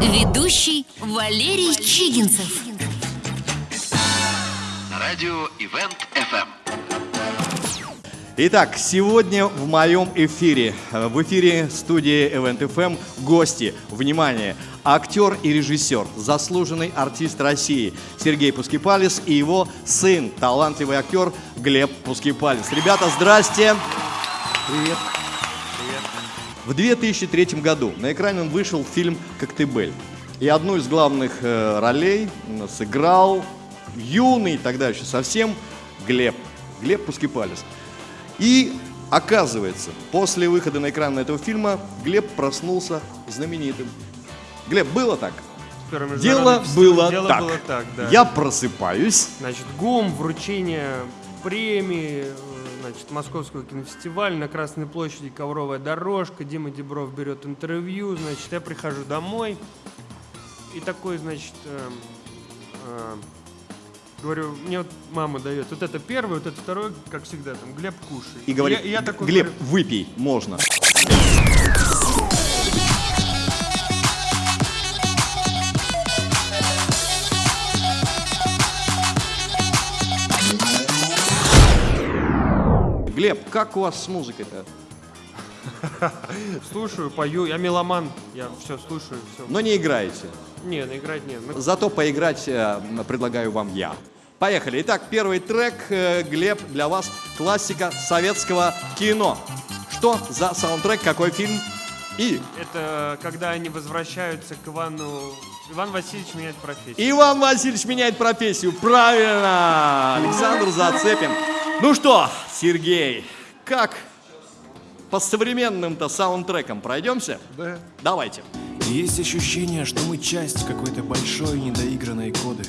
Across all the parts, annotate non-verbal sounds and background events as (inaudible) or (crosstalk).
Ведущий Валерий Чигинцев. Радио Ивент FM. Итак, сегодня в моем эфире, в эфире студии Event FM гости. Внимание! Актер и режиссер, заслуженный артист России Сергей Пускипалис и его сын, талантливый актер Глеб Пускипалис. Ребята, здрасте! Привет! В 2003 году на экране вышел фильм «Коктебель». И одну из главных э, ролей сыграл юный, тогда еще совсем, Глеб. Глеб Пускипалис. И оказывается, после выхода на экран этого фильма Глеб проснулся знаменитым. Глеб, было так? Дело было Дело так. было так, да. Я просыпаюсь. Значит, ГУМ, вручение премии, значит, Московского кинофестиваля, на Красной площади ковровая дорожка, Дима Дебров берет интервью, значит, я прихожу домой и такой, значит, эм, э, говорю, мне вот мама дает, вот это первый, вот это второй, как всегда, там, Глеб, кушай. И говорит, я, я такой Глеб, говорю, выпей, можно. Глеб, как у вас с музыкой-то? (laughs) слушаю, пою, я меломан, я все слушаю, все. Но не играете. Не, ну, играть нет. Ну, Зато поиграть э, предлагаю вам я. Поехали. Итак, первый трек, э, Глеб, для вас классика советского кино. Что за саундтрек, какой фильм? И Это когда они возвращаются к Ивану... Иван Васильевич меняет профессию. Иван Васильевич меняет профессию. Правильно! Александр Зацепин. Ну что, Сергей, как по современным-то саундтрекам пройдемся? Да. Давайте. Есть ощущение, что мы часть какой-то большой недоигранной коды.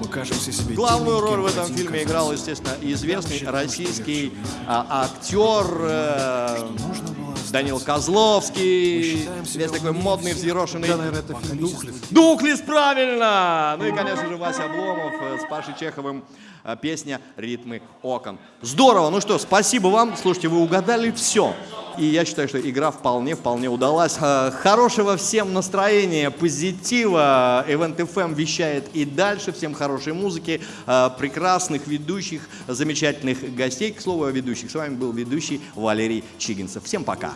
Мы кажемся себе Главную роль в этом фильме казаться. играл, естественно, известный российский что а, актер э, Нужно было остаться. Данил Козловский. Весь такой модный, взъерошенный. Да, наверное, это фильм «Духлес». Дуклис, правильно! Ну и, конечно же, Вася Обломов э, с Пашей Чеховым. э, Песня «Ритмы окон». Здорово! Ну что, спасибо вам. Слушайте, вы угадали все. И я считаю, что игра вполне-вполне удалась. Э, Хорошего всем настроения, позитива. Event FM вещает и дальше. Всем хорошей музыки, э, прекрасных ведущих, замечательных гостей. К слову о ведущих. С вами был ведущий Валерий Чигинцев. Всем пока.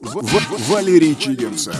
В- Валерий Чигинцев.